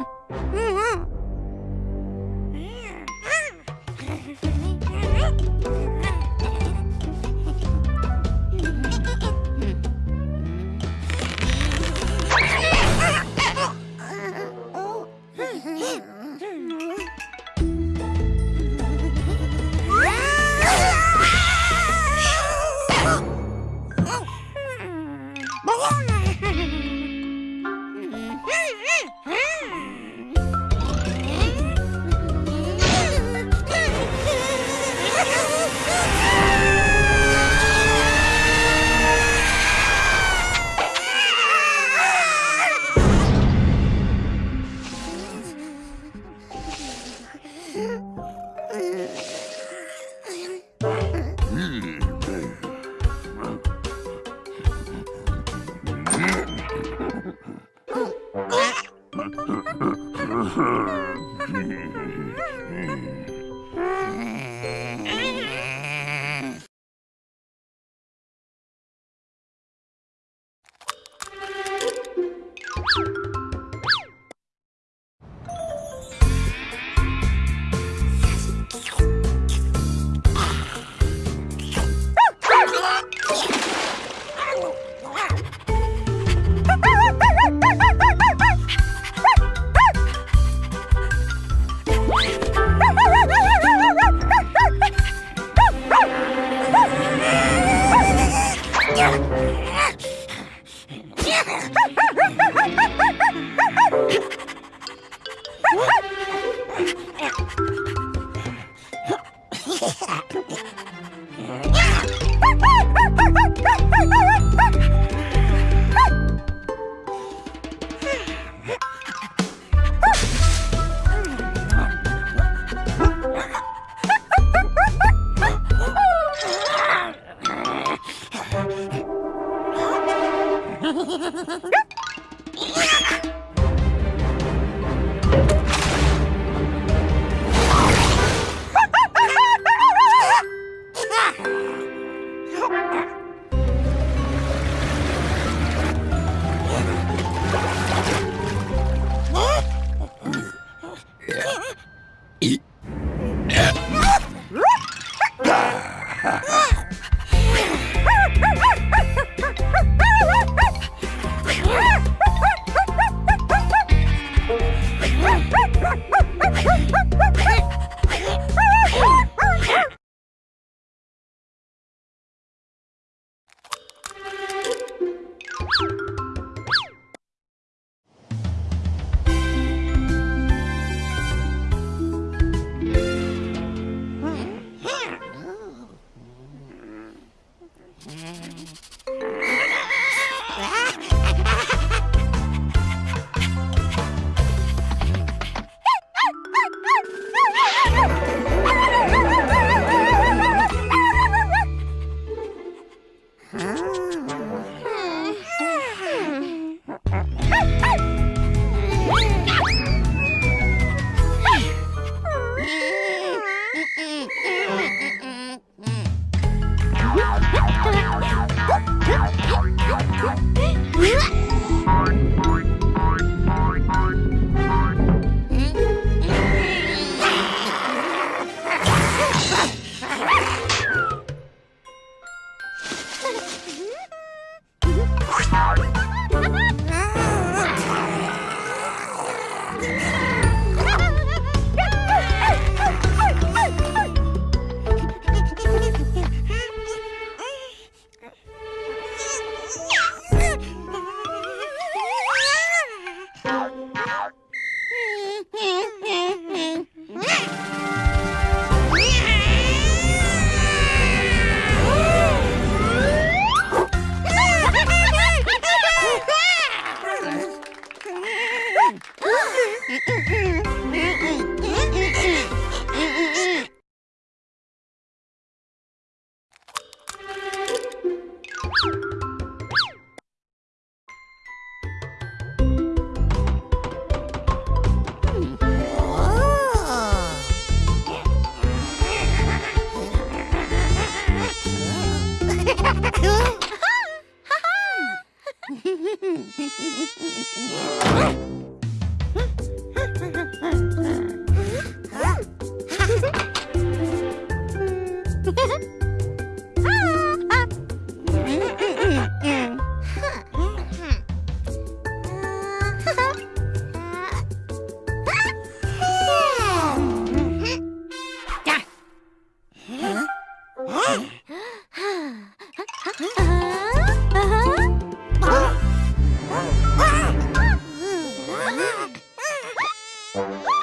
Oh, Hmm. What? Ha ha! Oh!